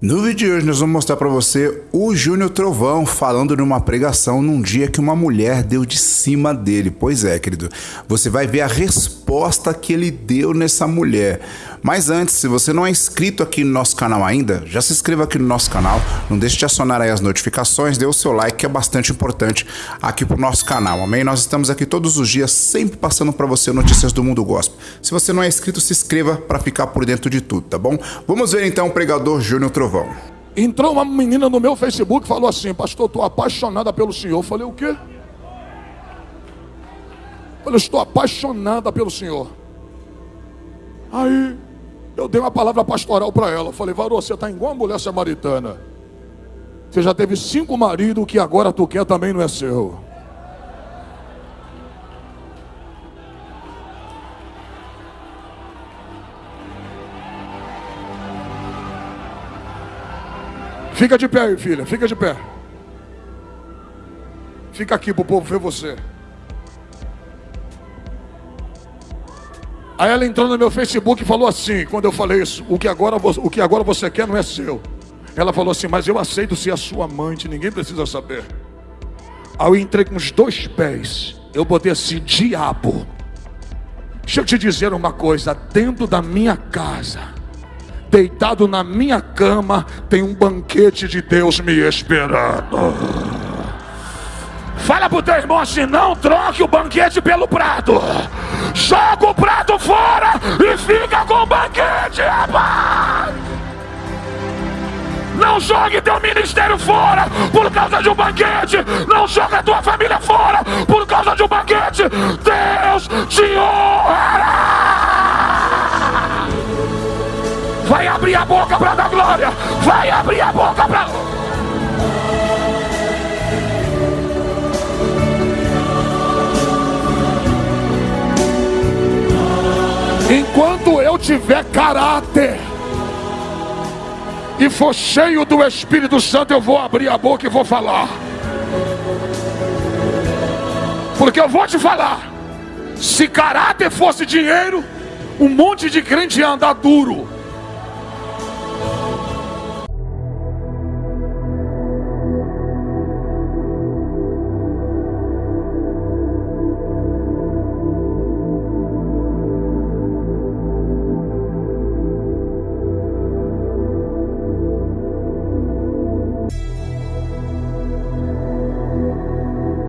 No vídeo de hoje nós vamos mostrar para você o Júnior Trovão falando numa pregação num dia que uma mulher deu de cima dele. Pois é, querido, você vai ver a resposta que ele deu nessa mulher. Mas antes, se você não é inscrito aqui no nosso canal ainda, já se inscreva aqui no nosso canal, não deixe de acionar aí as notificações, dê o seu like que é bastante importante aqui pro nosso canal, amém? Nós estamos aqui todos os dias, sempre passando para você notícias do mundo gospel. Se você não é inscrito, se inscreva para ficar por dentro de tudo, tá bom? Vamos ver então o pregador Júnior Trovão. Trovão. Entrou uma menina no meu Facebook e falou assim: Pastor, estou apaixonada pelo senhor. Eu falei: O quê? Eu falei: Estou apaixonada pelo senhor. Aí eu dei uma palavra pastoral para ela. Eu falei: Varô, você está igual a mulher samaritana. Você já teve cinco maridos, que agora tu quer também não é seu. Fica de pé aí, filha, fica de pé. Fica aqui para o povo ver você. Aí ela entrou no meu Facebook e falou assim, quando eu falei isso, o que agora, o que agora você quer não é seu. Ela falou assim, mas eu aceito ser a sua amante, ninguém precisa saber. Aí eu entrei com os dois pés, eu botei assim, diabo. Deixa eu te dizer uma coisa, dentro da minha casa, deitado na minha cama, tem um banquete de Deus me esperando. Fala pro teu irmão assim: não troque o banquete pelo prato. Joga o prato fora e fica com o banquete, rapaz. Não jogue teu ministério fora por causa de um banquete. Não jogue a tua família fora por causa de um banquete. Deus te honrará. Vai abrir a boca para dar glória. Vai abrir a boca para. Enquanto eu tiver caráter e for cheio do Espírito Santo, eu vou abrir a boca e vou falar. Porque eu vou te falar. Se caráter fosse dinheiro, um monte de crente ia andar duro.